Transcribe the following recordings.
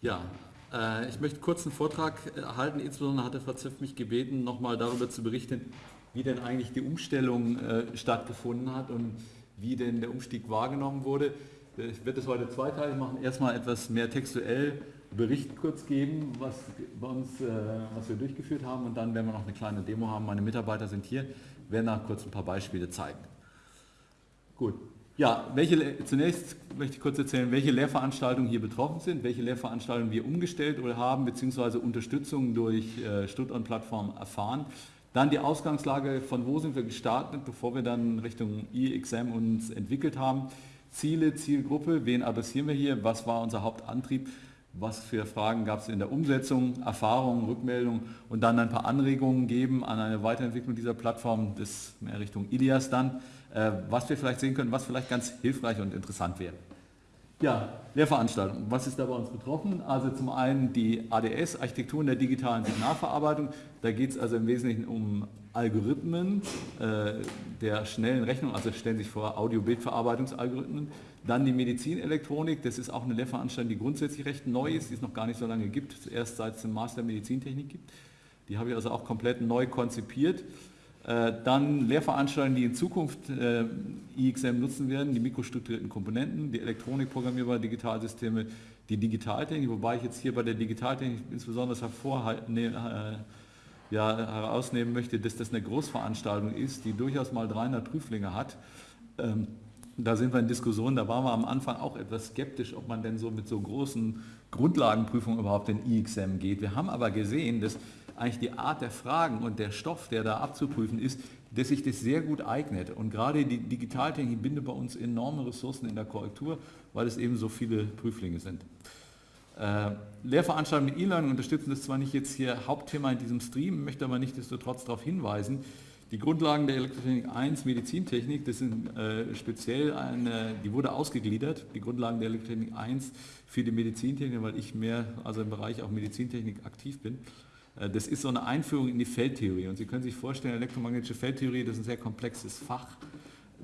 Ja, äh, ich möchte kurz einen Vortrag halten. Insbesondere hat der Frau Ziff mich gebeten, nochmal darüber zu berichten, wie denn eigentlich die Umstellung äh, stattgefunden hat und wie denn der Umstieg wahrgenommen wurde. Ich werde es heute zweiteilig machen. Erstmal etwas mehr textuell Bericht kurz geben, was bei uns, äh, was wir durchgeführt haben und dann werden wir noch eine kleine Demo haben. Meine Mitarbeiter sind hier, werden nach kurz ein paar Beispiele zeigen. Gut, ja, welche, zunächst möchte ich kurz erzählen, welche Lehrveranstaltungen hier betroffen sind, welche Lehrveranstaltungen wir umgestellt oder haben, beziehungsweise Unterstützung durch äh, Stuttgart-Plattform erfahren. Dann die Ausgangslage, von wo sind wir gestartet, bevor wir dann Richtung IXM uns entwickelt haben. Ziele, Zielgruppe, wen adressieren wir hier, was war unser Hauptantrieb, was für Fragen gab es in der Umsetzung, Erfahrungen, Rückmeldungen und dann ein paar Anregungen geben an eine Weiterentwicklung dieser Plattform, das mehr Richtung IDIAS dann. Äh, was wir vielleicht sehen können, was vielleicht ganz hilfreich und interessant wäre. Ja, Lehrveranstaltung. Was ist da bei uns betroffen? Also zum einen die ADS, Architektur in der digitalen Signalverarbeitung. Da geht es also im Wesentlichen um Algorithmen äh, der schnellen Rechnung, also stellen Sie sich vor Audio-Bildverarbeitungsalgorithmen. Dann die Medizinelektronik, das ist auch eine Lehrveranstaltung, die grundsätzlich recht neu ist, die es noch gar nicht so lange gibt, erst seit es den Master Medizintechnik gibt. Die habe ich also auch komplett neu konzipiert. Äh, dann Lehrveranstaltungen, die in Zukunft äh, IXM nutzen werden, die mikrostrukturierten Komponenten, die Elektronikprogrammierbare Digitalsysteme, die Digitaltechnik, wobei ich jetzt hier bei der Digitaltechnik insbesondere hervorhalten, äh, ja, herausnehmen möchte, dass das eine Großveranstaltung ist, die durchaus mal 300 Prüflinge hat. Da sind wir in Diskussionen, da waren wir am Anfang auch etwas skeptisch, ob man denn so mit so großen Grundlagenprüfungen überhaupt in IXM geht. Wir haben aber gesehen, dass eigentlich die Art der Fragen und der Stoff, der da abzuprüfen ist, dass sich das sehr gut eignet. Und gerade die Digitaltechnik bindet bei uns enorme Ressourcen in der Korrektur, weil es eben so viele Prüflinge sind. Äh, Lehrveranstaltungen mit E-Learning unterstützen das zwar nicht jetzt hier Hauptthema in diesem Stream, möchte aber nichtsdestotrotz darauf hinweisen, die Grundlagen der Elektrotechnik 1, Medizintechnik, das sind äh, speziell eine, die wurde ausgegliedert, die Grundlagen der Elektrotechnik 1 für die Medizintechnik, weil ich mehr also im Bereich auch Medizintechnik aktiv bin. Äh, das ist so eine Einführung in die Feldtheorie und Sie können sich vorstellen, elektromagnetische Feldtheorie, das ist ein sehr komplexes Fach.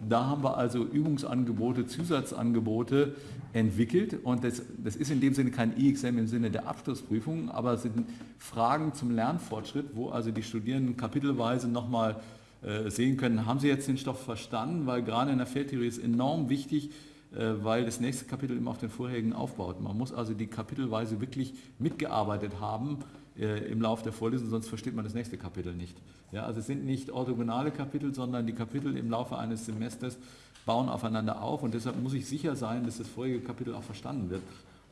Da haben wir also Übungsangebote, Zusatzangebote entwickelt und das, das ist in dem Sinne kein IXM im Sinne der Abschlussprüfung, aber es sind Fragen zum Lernfortschritt, wo also die Studierenden kapitelweise nochmal äh, sehen können, haben sie jetzt den Stoff verstanden, weil gerade in der Feldtheorie ist enorm wichtig, äh, weil das nächste Kapitel immer auf den vorherigen aufbaut. Man muss also die kapitelweise wirklich mitgearbeitet haben, äh, im Laufe der Vorlesung, sonst versteht man das nächste Kapitel nicht. Ja, also es sind nicht orthogonale Kapitel, sondern die Kapitel im Laufe eines Semesters bauen aufeinander auf und deshalb muss ich sicher sein, dass das vorige Kapitel auch verstanden wird.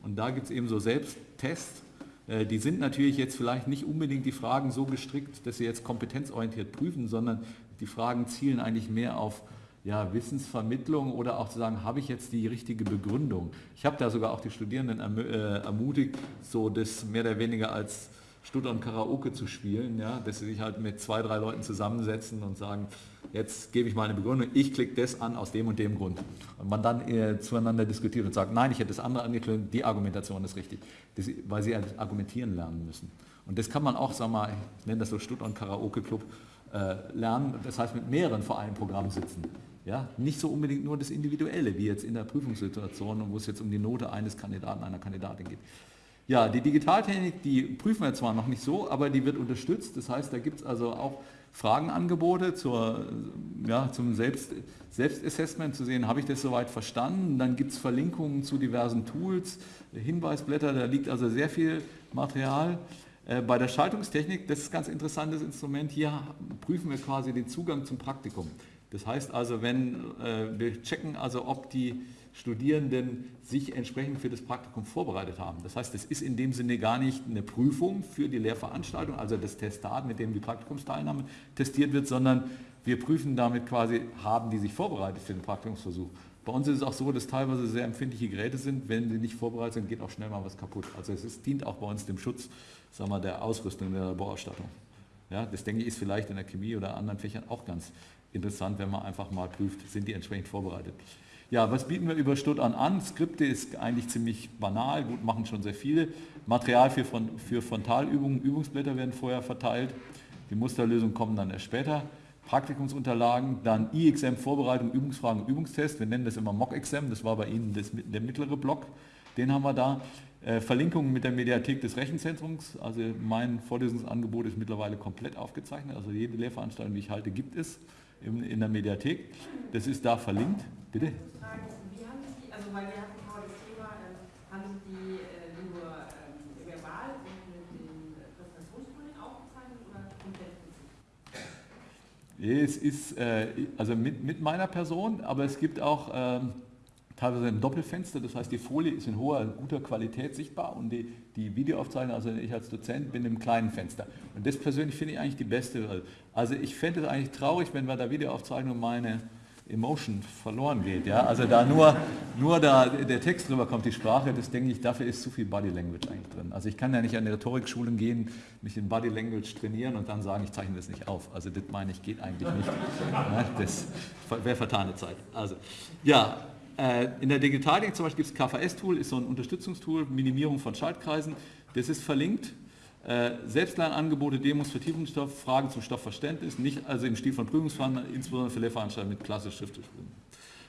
Und da gibt es eben so Selbsttests, äh, die sind natürlich jetzt vielleicht nicht unbedingt die Fragen so gestrickt, dass sie jetzt kompetenzorientiert prüfen, sondern die Fragen zielen eigentlich mehr auf ja, Wissensvermittlung oder auch zu sagen, habe ich jetzt die richtige Begründung. Ich habe da sogar auch die Studierenden äh, ermutigt, so das mehr oder weniger als Stuttgart Karaoke zu spielen, ja, dass sie sich halt mit zwei, drei Leuten zusammensetzen und sagen, jetzt gebe ich mal eine Begründung, ich klicke das an aus dem und dem Grund. Und man dann äh, zueinander diskutiert und sagt, nein, ich hätte das andere angekündigt, die Argumentation ist richtig, das, weil sie halt argumentieren lernen müssen. Und das kann man auch, wir mal, ich nenne das so Stuttgart Karaoke Club, äh, lernen, das heißt mit mehreren vor einem Programm sitzen. Ja, nicht so unbedingt nur das Individuelle, wie jetzt in der Prüfungssituation, wo es jetzt um die Note eines Kandidaten, einer Kandidatin geht. Ja, die Digitaltechnik, die prüfen wir zwar noch nicht so, aber die wird unterstützt. Das heißt, da gibt es also auch Fragenangebote zur, ja, zum Selbst, Selbstassessment, zu sehen, habe ich das soweit verstanden. Dann gibt es Verlinkungen zu diversen Tools, Hinweisblätter, da liegt also sehr viel Material. Äh, bei der Schaltungstechnik, das ist ein ganz interessantes Instrument, hier prüfen wir quasi den Zugang zum Praktikum. Das heißt also, wenn äh, wir checken also, ob die Studierenden sich entsprechend für das Praktikum vorbereitet haben. Das heißt, es ist in dem Sinne gar nicht eine Prüfung für die Lehrveranstaltung, also das Testat, mit dem die Praktikumsteilnahme testiert wird, sondern wir prüfen damit quasi, haben die sich vorbereitet für den Praktikumsversuch. Bei uns ist es auch so, dass teilweise sehr empfindliche Geräte sind. Wenn sie nicht vorbereitet sind, geht auch schnell mal was kaputt. Also es ist, dient auch bei uns dem Schutz sagen wir, der Ausrüstung, der Laborausstattung. Ja, das denke ich ist vielleicht in der Chemie oder anderen Fächern auch ganz interessant, wenn man einfach mal prüft, sind die entsprechend vorbereitet. Ja, was bieten wir über Stuttgart an? Skripte ist eigentlich ziemlich banal, gut, machen schon sehr viele. Material für, für Frontalübungen, Übungsblätter werden vorher verteilt. Die Musterlösungen kommen dann erst später. Praktikumsunterlagen, dann IXM Vorbereitung, Übungsfragen, Übungstest. Wir nennen das immer Mock-Exam, das war bei Ihnen das, der mittlere Block, den haben wir da. Äh, Verlinkungen mit der Mediathek des Rechenzentrums. Also mein Vorlesungsangebot ist mittlerweile komplett aufgezeichnet. Also jede Lehrveranstaltung, die ich halte, gibt es in, in der Mediathek. Das ist da verlinkt. Bitte? Also ähm, äh, ähm? Es ist äh, also mit, mit meiner Person, aber es gibt auch ähm, teilweise ein Doppelfenster, das heißt die Folie ist in hoher, guter Qualität sichtbar und die, die Videoaufzeichnung, also ich als Dozent bin im kleinen Fenster. Und das persönlich finde ich eigentlich die beste. Also ich fände es eigentlich traurig, wenn bei der Videoaufzeichnung meine Emotion verloren geht. Ja? Also da nur, nur da der Text drüber kommt, die Sprache, das denke ich, dafür ist zu viel Body Language eigentlich drin. Also ich kann ja nicht an Rhetorikschulen gehen, mich in Body Language trainieren und dann sagen, ich zeichne das nicht auf. Also das meine ich, geht eigentlich nicht. Das wäre vertane Zeit. Also ja, in der Digitalding zum Beispiel gibt es KVS-Tool, ist so ein Unterstützungstool, Minimierung von Schaltkreisen. Das ist verlinkt. Äh, Selbstlernangebote, Demos, Vertiefungsstoff, Fragen zum Stoffverständnis, nicht also im Stil von Prüfungsverfahren, insbesondere für Lehrveranstaltungen mit klassisch schriftlich.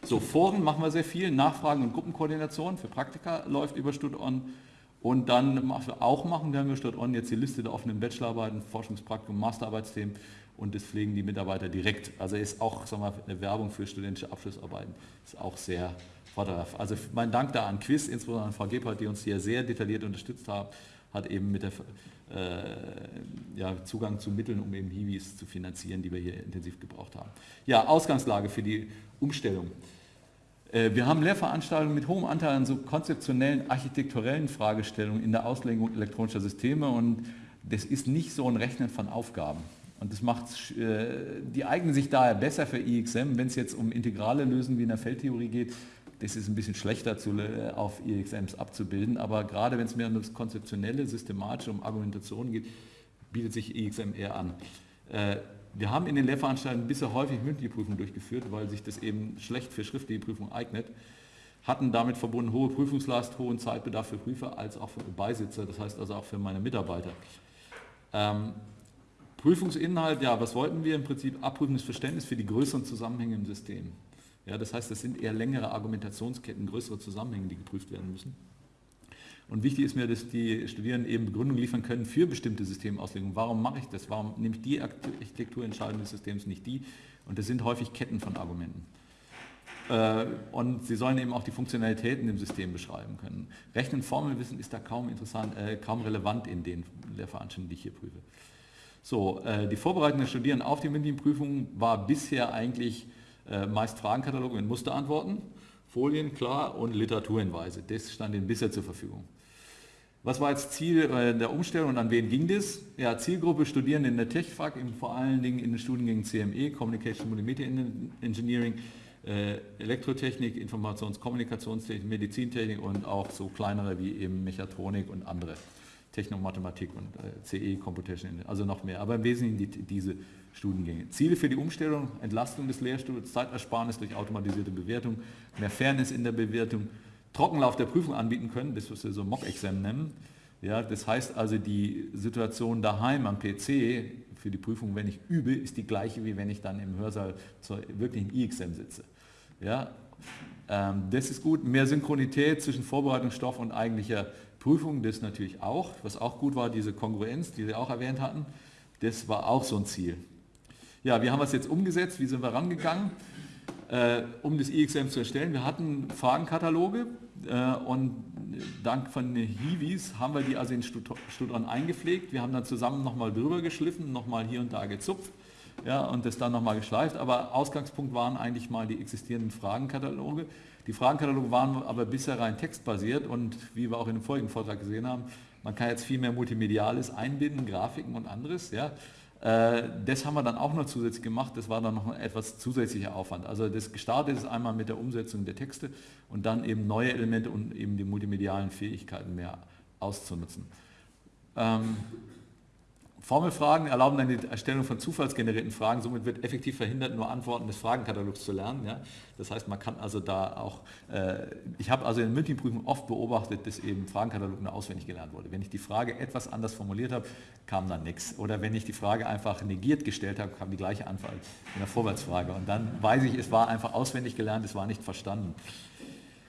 So, Foren machen wir sehr viel, Nachfragen und Gruppenkoordination für Praktika läuft über StudOn. Und dann, was wir auch machen, da haben wir StudOn jetzt die Liste der offenen Bachelorarbeiten, Forschungspraktikum, Masterarbeitsthemen und das pflegen die Mitarbeiter direkt. Also ist auch sagen wir, eine Werbung für studentische Abschlussarbeiten, ist auch sehr vorteilhaft. Also mein Dank da an Quiz, insbesondere an Frau Gebhardt, die uns hier sehr detailliert unterstützt hat, hat eben mit der äh, ja, Zugang zu Mitteln, um eben Hiwis zu finanzieren, die wir hier intensiv gebraucht haben. Ja, Ausgangslage für die Umstellung. Äh, wir haben Lehrveranstaltungen mit hohem Anteil an so konzeptionellen, architekturellen Fragestellungen in der Auslegung elektronischer Systeme und das ist nicht so ein Rechnen von Aufgaben. Und das macht, äh, die eignen sich daher besser für IXM, wenn es jetzt um integrale Lösungen wie in der Feldtheorie geht. Das ist ein bisschen schlechter zu, äh, auf IXMs abzubilden, aber gerade wenn es mehr um das konzeptionelle, systematische, um Argumentation geht, bietet sich IXM eher an. Äh, wir haben in den Lehrveranstaltungen bisher häufig mündliche Prüfungen durchgeführt, weil sich das eben schlecht für schriftliche Prüfungen eignet, hatten damit verbunden hohe Prüfungslast, hohen Zeitbedarf für Prüfer als auch für Beisitzer, das heißt also auch für meine Mitarbeiter. Prüfungsinhalt, ja, was wollten wir? Im Prinzip abprüfendes Verständnis für die größeren Zusammenhänge im System. Ja, das heißt, das sind eher längere Argumentationsketten, größere Zusammenhänge, die geprüft werden müssen. Und wichtig ist mir, dass die Studierenden eben Begründungen liefern können für bestimmte Systemauslegungen. Warum mache ich das? Warum nehme ich die Architekturentscheidung des Systems nicht die? Und das sind häufig Ketten von Argumenten. Äh, und sie sollen eben auch die Funktionalitäten im System beschreiben können. Rechnen, Formelwissen ist da kaum interessant, äh, kaum relevant in den Lehrveranstaltungen, die ich hier prüfe. So, äh, die Vorbereitung der Studierenden auf die mündlichen Prüfungen war bisher eigentlich äh, meist Fragenkatalog mit Musterantworten, Folien, klar, und Literaturhinweise. Das stand ihnen bisher zur Verfügung. Was war jetzt Ziel äh, der Umstellung und an wen ging das? Ja, Zielgruppe Studierende in der TechFAC, vor allen Dingen in den Studiengängen CME, Communication Multimedia Engineering, äh, Elektrotechnik, Informations-Kommunikationstechnik, Medizintechnik und auch so kleinere wie eben Mechatronik und andere. Technomathematik und äh, CE, Computation, also noch mehr, aber im Wesentlichen die, diese Studiengänge. Ziele für die Umstellung, Entlastung des Lehrstuhls, Zeitersparnis durch automatisierte Bewertung, mehr Fairness in der Bewertung, Trockenlauf der Prüfung anbieten können, das was wir so Mock-Exam nennen. Ja, das heißt also, die Situation daheim am PC für die Prüfung, wenn ich übe, ist die gleiche, wie wenn ich dann im Hörsaal zur wirklichen E-Exam sitze. Ja, ähm, das ist gut. Mehr Synchronität zwischen Vorbereitungsstoff und eigentlicher Prüfung, das natürlich auch, was auch gut war, diese Kongruenz, die Sie auch erwähnt hatten, das war auch so ein Ziel. Ja, wie haben wir es jetzt umgesetzt? Wie sind wir rangegangen, äh, um das IXM zu erstellen? Wir hatten Fragenkataloge äh, und dank von Hiwis haben wir die also in Studon eingepflegt. Wir haben dann zusammen nochmal drüber geschliffen, nochmal hier und da gezupft ja, und das dann nochmal geschleift. Aber Ausgangspunkt waren eigentlich mal die existierenden Fragenkataloge. Die Fragenkataloge waren aber bisher rein textbasiert und wie wir auch in dem vorigen Vortrag gesehen haben, man kann jetzt viel mehr Multimediales einbinden, Grafiken und anderes. Ja. Äh, das haben wir dann auch noch zusätzlich gemacht, das war dann noch ein etwas zusätzlicher Aufwand. Also das gestartet ist einmal mit der Umsetzung der Texte und dann eben neue Elemente und eben die multimedialen Fähigkeiten mehr auszunutzen. Formelfragen erlauben dann die Erstellung von zufallsgenerierten Fragen, somit wird effektiv verhindert, nur Antworten des Fragenkatalogs zu lernen. Ja? Das heißt, man kann also da auch, äh, ich habe also in mündlichen oft beobachtet, dass eben Fragenkatalog nur auswendig gelernt wurde. Wenn ich die Frage etwas anders formuliert habe, kam dann nichts. Oder wenn ich die Frage einfach negiert gestellt habe, kam die gleiche Antwort in der Vorwärtsfrage. Und dann weiß ich, es war einfach auswendig gelernt, es war nicht verstanden.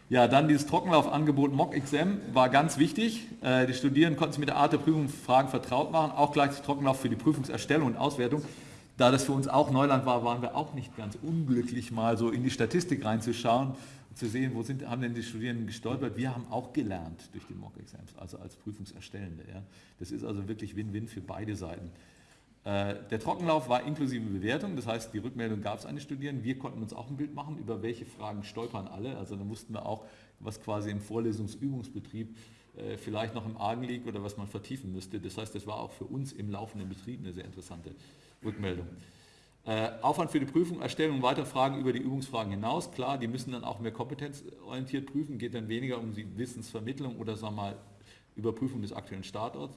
Ja, dann dieses Trockenlaufangebot MOC-XM war ganz wichtig. Äh, die Studierenden konnten sich mit der Art der Prüfungsfragen vertraut machen, auch gleichzeitig Trockenlauf für die Prüfungserstellung und Auswertung. Da das für uns auch Neuland war, waren wir auch nicht ganz unglücklich, mal so in die Statistik reinzuschauen und zu sehen, wo sind, haben denn die Studierenden gestolpert. Wir haben auch gelernt durch die Mock-Exams, also als Prüfungserstellende. Ja. Das ist also wirklich Win-Win für beide Seiten. Äh, der Trockenlauf war inklusive Bewertung, das heißt, die Rückmeldung gab es an die Studierenden. Wir konnten uns auch ein Bild machen, über welche Fragen stolpern alle. Also da mussten wir auch, was quasi im Vorlesungsübungsbetrieb äh, vielleicht noch im Argen liegt oder was man vertiefen müsste. Das heißt, das war auch für uns im laufenden Betrieb eine sehr interessante Rückmeldung. Äh, Aufwand für die Prüfung, Erstellung weiter Fragen über die Übungsfragen hinaus. Klar, die müssen dann auch mehr kompetenzorientiert prüfen, geht dann weniger um die Wissensvermittlung oder sagen wir mal Überprüfung des aktuellen Status.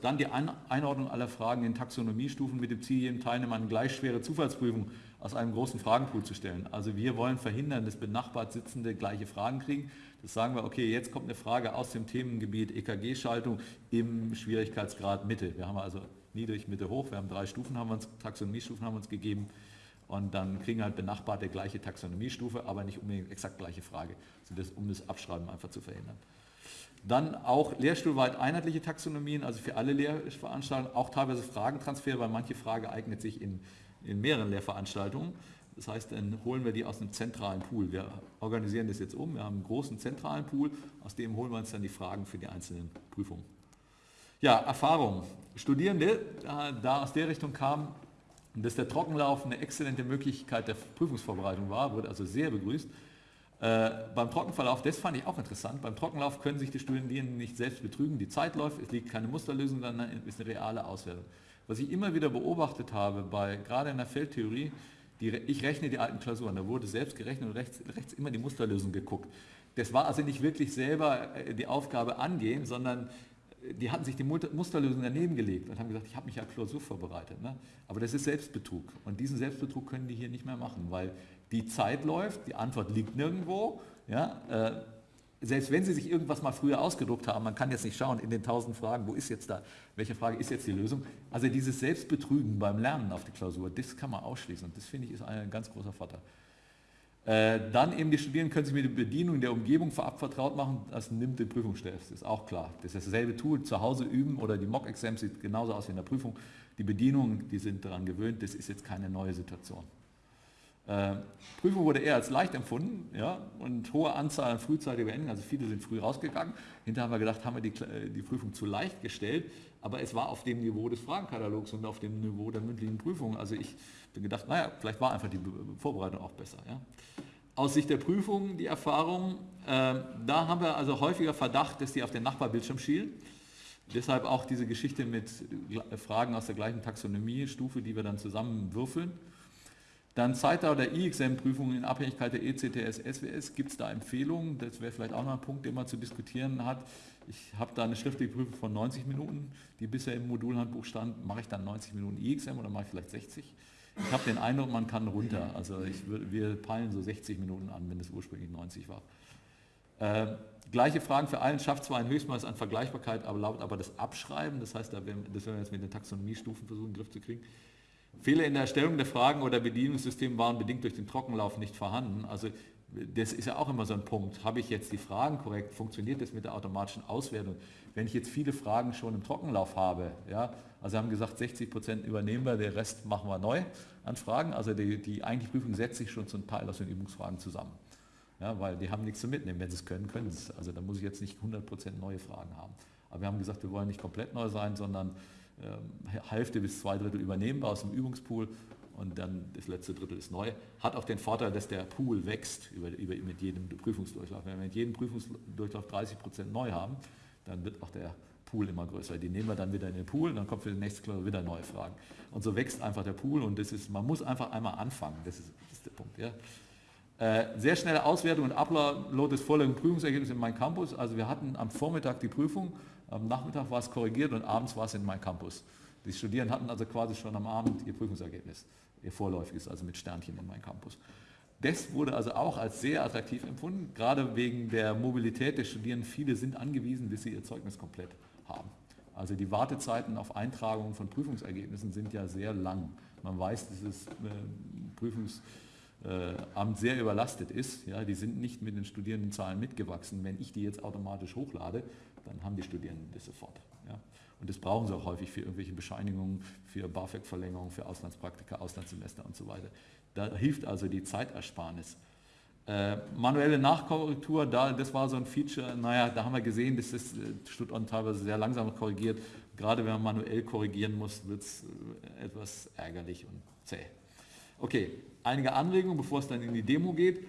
Dann die Einordnung aller Fragen in Taxonomiestufen mit dem Ziel, jedem Teilnehmer eine gleich schwere Zufallsprüfung aus einem großen Fragenpool zu stellen. Also wir wollen verhindern, dass benachbart Sitzende gleiche Fragen kriegen. Das sagen wir, okay, jetzt kommt eine Frage aus dem Themengebiet EKG-Schaltung im Schwierigkeitsgrad Mitte. Wir haben also niedrig, Mitte, hoch. Wir haben drei Stufen, haben wir uns, Taxonomiestufen haben wir uns gegeben. Und dann kriegen halt benachbarte gleiche Taxonomiestufe, aber nicht unbedingt exakt gleiche Frage, um das Abschreiben einfach zu verhindern. Dann auch lehrstuhlweit einheitliche Taxonomien, also für alle Lehrveranstaltungen, auch teilweise Fragentransfer, weil manche Frage eignet sich in, in mehreren Lehrveranstaltungen. Das heißt, dann holen wir die aus einem zentralen Pool. Wir organisieren das jetzt um, wir haben einen großen zentralen Pool, aus dem holen wir uns dann die Fragen für die einzelnen Prüfungen. Ja, Erfahrung. Studierende, da aus der Richtung kam, dass der Trockenlauf eine exzellente Möglichkeit der Prüfungsvorbereitung war, wurde also sehr begrüßt. Äh, beim Trockenverlauf, das fand ich auch interessant, beim Trockenlauf können sich die Studierenden nicht selbst betrügen, die Zeit läuft, es liegt keine Musterlösung, sondern ist eine reale Auswertung. Was ich immer wieder beobachtet habe, bei, gerade in der Feldtheorie, die, ich rechne die alten Klausuren, da wurde selbst gerechnet und rechts, rechts immer die Musterlösung geguckt. Das war also nicht wirklich selber äh, die Aufgabe angehen, sondern äh, die hatten sich die Musterlösung daneben gelegt und haben gesagt, ich habe mich ja Klausur vorbereitet. Ne? Aber das ist Selbstbetrug und diesen Selbstbetrug können die hier nicht mehr machen, weil die Zeit läuft, die Antwort liegt nirgendwo. Ja, äh, selbst wenn Sie sich irgendwas mal früher ausgedruckt haben, man kann jetzt nicht schauen in den tausend Fragen, wo ist jetzt da, welche Frage ist jetzt die Lösung. Also dieses Selbstbetrügen beim Lernen auf die Klausur, das kann man ausschließen und das finde ich ist ein ganz großer Vorteil. Äh, dann eben die Studierenden können sich mit der Bedienung der Umgebung vorab vertraut machen, das nimmt den Prüfungsstress, das ist auch klar. Das ist dasselbe Tool, zu Hause üben oder die Mock-Exams sieht genauso aus wie in der Prüfung. Die Bedienung, die sind daran gewöhnt, das ist jetzt keine neue Situation. Äh, Prüfung wurde eher als leicht empfunden ja, und hohe Anzahl an frühzeitiger Enden, also viele sind früh rausgegangen. Hinterher haben wir gedacht, haben wir die, äh, die Prüfung zu leicht gestellt, aber es war auf dem Niveau des Fragenkatalogs und auf dem Niveau der mündlichen Prüfung. Also ich bin gedacht, naja, vielleicht war einfach die Vorbereitung auch besser. Ja. Aus Sicht der Prüfung die Erfahrung, äh, da haben wir also häufiger Verdacht, dass die auf den Nachbarbildschirm schielen. Deshalb auch diese Geschichte mit Fragen aus der gleichen Taxonomiestufe, die wir dann zusammen würfeln. Dann Zeitdauer der IXM-Prüfung in Abhängigkeit der ECTS, SWS, gibt es da Empfehlungen? Das wäre vielleicht auch noch ein Punkt, den man zu diskutieren hat. Ich habe da eine schriftliche Prüfung von 90 Minuten, die bisher im Modulhandbuch stand. Mache ich dann 90 Minuten IXM oder mache ich vielleicht 60? Ich habe den Eindruck, man kann runter. Also ich, wir peilen so 60 Minuten an, wenn es ursprünglich 90 war. Äh, gleiche Fragen für allen, schafft zwar ein Höchstmaß an Vergleichbarkeit, aber lautet aber das Abschreiben, das heißt, das werden wir jetzt mit den Taxonomiestufen versuchen, in den Griff zu kriegen. Fehler in der Erstellung der Fragen oder Bedienungssystem waren bedingt durch den Trockenlauf nicht vorhanden. Also das ist ja auch immer so ein Punkt. Habe ich jetzt die Fragen korrekt? Funktioniert das mit der automatischen Auswertung? Wenn ich jetzt viele Fragen schon im Trockenlauf habe, ja, also haben gesagt, 60 Prozent übernehmen wir, der Rest machen wir neu an Fragen. Also die, die eigentliche Prüfung setzt sich schon zum Teil aus den Übungsfragen zusammen. Ja, weil die haben nichts zu mitnehmen. Wenn sie es können, können sie es. Also da muss ich jetzt nicht 100 Prozent neue Fragen haben. Aber wir haben gesagt, wir wollen nicht komplett neu sein, sondern Hälfte bis zwei Drittel übernehmbar aus dem Übungspool und dann das letzte Drittel ist neu. Hat auch den Vorteil, dass der Pool wächst über, über, mit jedem Prüfungsdurchlauf. Wenn wir mit jedem Prüfungsdurchlauf 30 Prozent neu haben, dann wird auch der Pool immer größer. Die nehmen wir dann wieder in den Pool, dann kommt für die nächste Klausur wieder neue Fragen. Und so wächst einfach der Pool und das ist, man muss einfach einmal anfangen, das ist, das ist der Punkt. Ja. Äh, sehr schnelle Auswertung und Upload des vorliegenden Prüfungsergebnisses in meinem Campus. Also wir hatten am Vormittag die Prüfung am Nachmittag war es korrigiert und abends war es in meinem Campus. Die Studierenden hatten also quasi schon am Abend ihr Prüfungsergebnis, ihr vorläufiges, also mit Sternchen in meinem Campus. Das wurde also auch als sehr attraktiv empfunden, gerade wegen der Mobilität der Studierenden. Viele sind angewiesen, bis sie ihr Zeugnis komplett haben. Also die Wartezeiten auf Eintragungen von Prüfungsergebnissen sind ja sehr lang. Man weiß, dieses äh, Prüfungs Amt sehr überlastet ist. Ja, die sind nicht mit den Studierendenzahlen mitgewachsen. Wenn ich die jetzt automatisch hochlade, dann haben die Studierenden das sofort. Ja. Und das brauchen sie auch häufig für irgendwelche Bescheinigungen, für BAföG-Verlängerung, für Auslandspraktika, Auslandssemester und so weiter. Da hilft also die Zeitersparnis. Äh, manuelle Nachkorrektur, da, das war so ein Feature, naja, da haben wir gesehen, dass das äh, Stuttgart teilweise sehr langsam korrigiert. Gerade wenn man manuell korrigieren muss, wird es äh, etwas ärgerlich und zäh. Okay, einige Anregungen, bevor es dann in die Demo geht.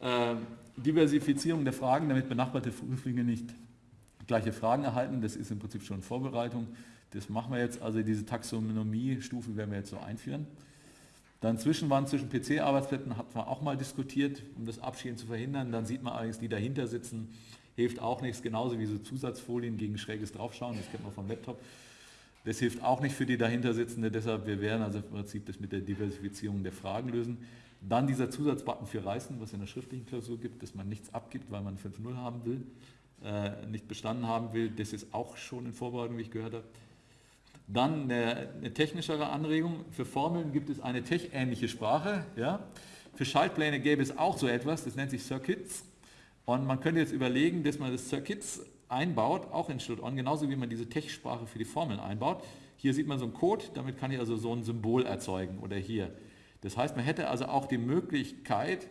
Äh, Diversifizierung der Fragen, damit benachbarte Prüflinge nicht gleiche Fragen erhalten. Das ist im Prinzip schon Vorbereitung. Das machen wir jetzt, also diese Taxonomie-Stufen werden wir jetzt so einführen. Dann Zwischenwand zwischen PC-Arbeitsplätzen hat man auch mal diskutiert, um das Abschieben zu verhindern. Dann sieht man allerdings, die dahinter sitzen, hilft auch nichts, genauso wie so Zusatzfolien gegen schräges Draufschauen, das kennt man vom Laptop. Das hilft auch nicht für die dahinter sitzende, deshalb wir werden also im Prinzip das mit der Diversifizierung der Fragen lösen. Dann dieser Zusatzbutton für Reißen, was in der schriftlichen Klausur gibt, dass man nichts abgibt, weil man 5.0 haben will äh, nicht bestanden haben will. Das ist auch schon in Vorbereitung, wie ich gehört habe. Dann eine, technischere Anregung. Für Formeln gibt es eine tech-ähnliche Sprache. Ja? Für Schaltpläne gäbe es auch so etwas, das nennt sich Circuits. Und man könnte jetzt überlegen, dass man das Circuits einbaut, auch in Schlutt-On, genauso wie man diese Tech-Sprache für die Formeln einbaut. Hier sieht man so einen Code, damit kann ich also so ein Symbol erzeugen oder hier. Das heißt, man hätte also auch die Möglichkeit,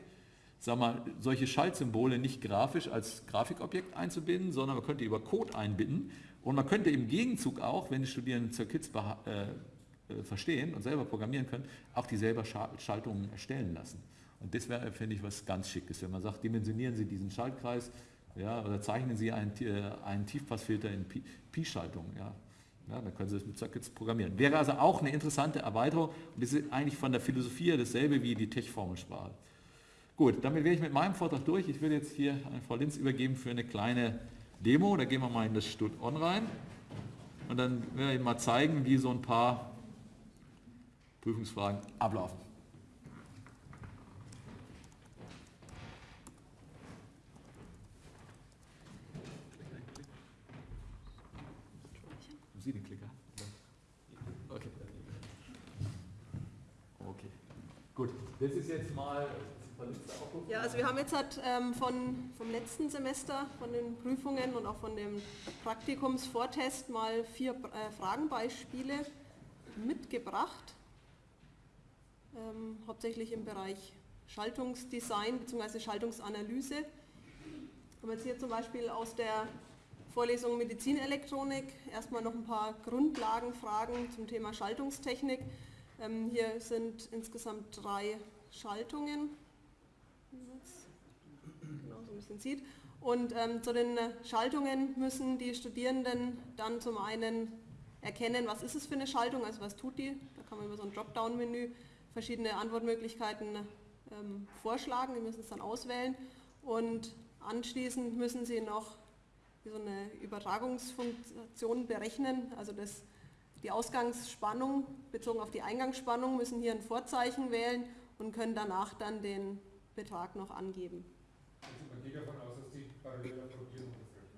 sag mal, solche Schaltsymbole nicht grafisch als Grafikobjekt einzubinden, sondern man könnte über Code einbinden und man könnte im Gegenzug auch, wenn die Studierenden Circuits äh, äh, verstehen und selber programmieren können, auch die selber Schaltungen erstellen lassen. Und das wäre, finde ich, was ganz Schickes, wenn man sagt, dimensionieren Sie diesen Schaltkreis ja, oder zeichnen Sie einen, äh, einen Tiefpassfilter in Pi-Schaltungen. Ja. Ja, dann können Sie das mit Circuits programmieren. Wäre also auch eine interessante Erweiterung und das ist eigentlich von der Philosophie dasselbe wie die Tech-Formelsprache. Gut, damit wäre ich mit meinem Vortrag durch. Ich will jetzt hier an Frau Linz übergeben für eine kleine Demo. Da gehen wir mal in das Stud On rein. Und dann werde ich Ihnen mal zeigen, wie so ein paar Prüfungsfragen ablaufen. Sie den Klicker? Okay. Okay. Gut, das ist jetzt mal ja, also wir haben jetzt halt, ähm, von, vom letzten Semester, von den Prüfungen und auch von dem Praktikumsvortest mal vier äh, Fragenbeispiele mitgebracht, ähm, hauptsächlich im Bereich Schaltungsdesign bzw. Schaltungsanalyse. Haben jetzt hier zum Beispiel aus der Vorlesung Medizinelektronik erstmal noch ein paar Grundlagenfragen zum Thema Schaltungstechnik. Ähm, hier sind insgesamt drei Schaltungen bisschen sieht. Und ähm, zu den Schaltungen müssen die Studierenden dann zum einen erkennen, was ist es für eine Schaltung, also was tut die. Da kann man über so ein Dropdown-Menü verschiedene Antwortmöglichkeiten ähm, vorschlagen, die müssen es dann auswählen. Und anschließend müssen sie noch so eine Übertragungsfunktion berechnen, also das, die Ausgangsspannung bezogen auf die Eingangsspannung müssen hier ein Vorzeichen wählen und können danach dann den Betrag noch angeben. Geht davon aus, dass die parallel approbieren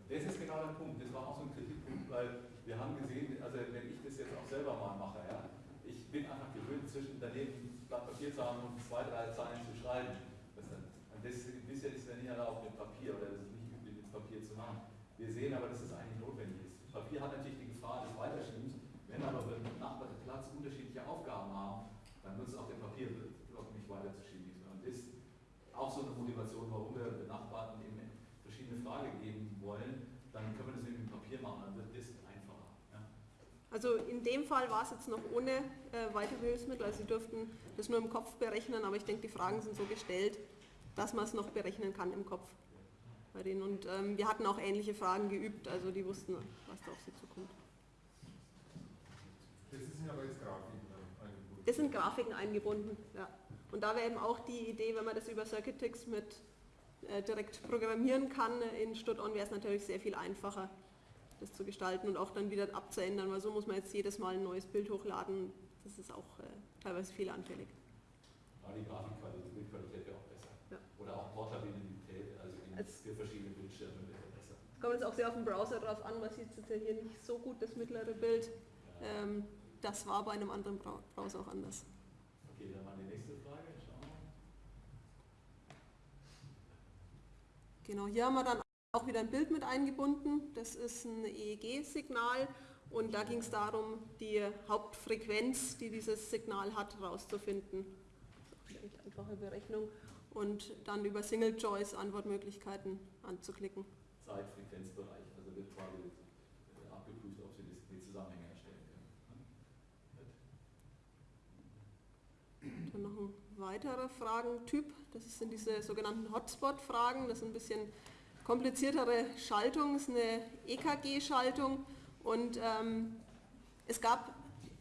Das ist genau der Punkt. Das war auch so ein Kritikpunkt, weil wir haben gesehen, also wenn ich das jetzt auch selber mal mache, ja, ich bin einfach gewöhnt, zwischen daneben Blatt Papier zu haben und zwei, drei Zeilen zu schreiben. Und das bisher ist ja nicht erlaubt mit Papier oder das ist nicht üblich mit Papier zu machen. Wir sehen aber, dass das eigentlich notwendig ist. Papier hat natürlich die Gefahr des Weiterschiebens. Wenn aber benachbarte Platz unterschiedliche Aufgaben haben, dann nutzt auch der auch so eine Motivation, warum wir Benachbarten eben verschiedene Frage geben wollen, dann können wir das mit dem Papier machen, dann wird das einfacher. Ja. Also in dem Fall war es jetzt noch ohne äh, weitere Hilfsmittel, also Sie dürften das nur im Kopf berechnen, aber ich denke, die Fragen sind so gestellt, dass man es noch berechnen kann im Kopf bei denen. Und ähm, wir hatten auch ähnliche Fragen geübt, also die wussten, was da auf sie zukommt. Das sind aber jetzt Grafiken eingebunden. Das sind Grafiken eingebunden, ja. Und da wäre eben auch die Idee, wenn man das über Circuitix mit äh, direkt programmieren kann in Stud-On, wäre es natürlich sehr viel einfacher, das zu gestalten und auch dann wieder abzuändern, weil so muss man jetzt jedes Mal ein neues Bild hochladen. Das ist auch äh, teilweise fehleranfällig. Aber die Grafikqualität, die Bildqualität wäre auch besser. Ja. Oder auch Portabilität, also in Als für verschiedene Bildschirme wäre besser. Kommt jetzt auch sehr auf den Browser drauf an, man sieht jetzt ja hier nicht so gut, das mittlere Bild. Ja. Ähm, das war bei einem anderen Browser auch anders. Okay, dann mal die nächste Frage. Schauen wir. Genau, hier haben wir dann auch wieder ein Bild mit eingebunden. Das ist ein EEG-Signal und da ging es darum, die Hauptfrequenz, die dieses Signal hat, herauszufinden. Eine einfache Berechnung und dann über Single Choice Antwortmöglichkeiten anzuklicken. Zeitfrequenzbereich, also wird quasi äh, abgeprüft, ob Sie die Zusammenhänge erstellen können. Dann noch ein weiterer Fragentyp, das sind diese sogenannten Hotspot-Fragen, das ist ein bisschen kompliziertere Schaltung, das ist eine EKG-Schaltung und ähm, es gab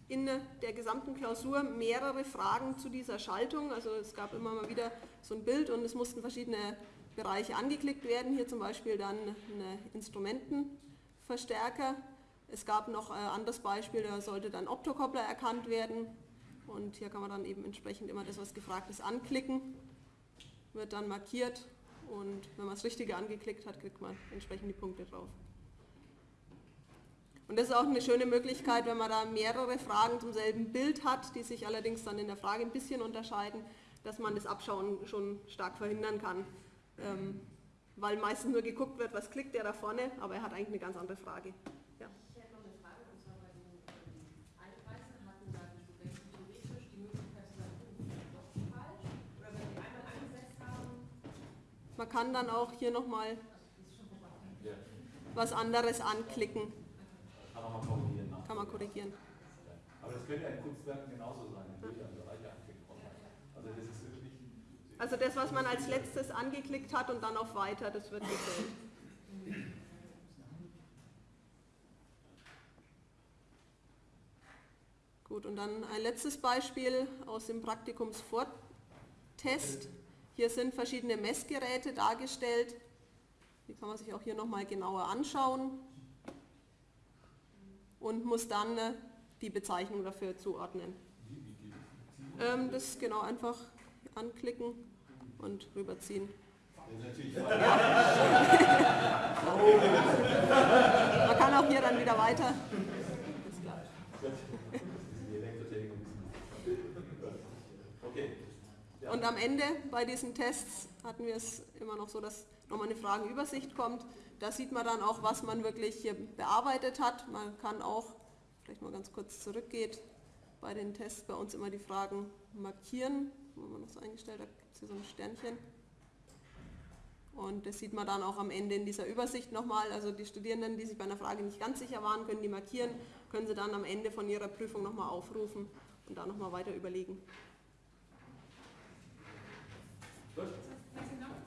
in der gesamten Klausur mehrere Fragen zu dieser Schaltung. Also es gab immer mal wieder so ein Bild und es mussten verschiedene Bereiche angeklickt werden. Hier zum Beispiel dann ein Instrumentenverstärker. Es gab noch ein anderes Beispiel, da sollte dann Optokoppler erkannt werden. Und hier kann man dann eben entsprechend immer das, was gefragt ist, anklicken. Wird dann markiert und wenn man das Richtige angeklickt hat, kriegt man entsprechend die Punkte drauf. Und das ist auch eine schöne Möglichkeit, wenn man da mehrere Fragen zum selben Bild hat, die sich allerdings dann in der Frage ein bisschen unterscheiden, dass man das Abschauen schon stark verhindern kann. Ähm, weil meistens nur geguckt wird, was klickt der da vorne, aber er hat eigentlich eine ganz andere Frage. Man kann dann auch hier nochmal was anderes anklicken, kann man mal korrigieren. ne? kann man korrigieren. Aber das könnte ja in Kunstwerken genauso sein. Also das ist wirklich... Also das, was man als letztes angeklickt hat und dann auf Weiter, das wird gezählt. Gut, und dann ein letztes Beispiel aus dem Praktikumsvortest. Hier sind verschiedene Messgeräte dargestellt. Die kann man sich auch hier nochmal genauer anschauen und muss dann äh, die Bezeichnung dafür zuordnen. Ähm, das genau einfach anklicken und rüberziehen. Natürlich Man kann auch hier dann wieder weiter. Ist klar. die Elektrotechnik ein bisschen... Okay. Ja. Und am Ende bei diesen Tests hatten wir es immer noch so, dass nochmal eine Fragenübersicht kommt. Da sieht man dann auch, was man wirklich hier bearbeitet hat. Man kann auch, vielleicht mal ganz kurz zurückgeht, bei den Tests bei uns immer die Fragen markieren. Wir noch so eingestellt, da gibt es hier so ein Sternchen. Und das sieht man dann auch am Ende in dieser Übersicht nochmal. Also die Studierenden, die sich bei einer Frage nicht ganz sicher waren, können die markieren, können sie dann am Ende von ihrer Prüfung nochmal aufrufen und da nochmal weiter überlegen. Poste.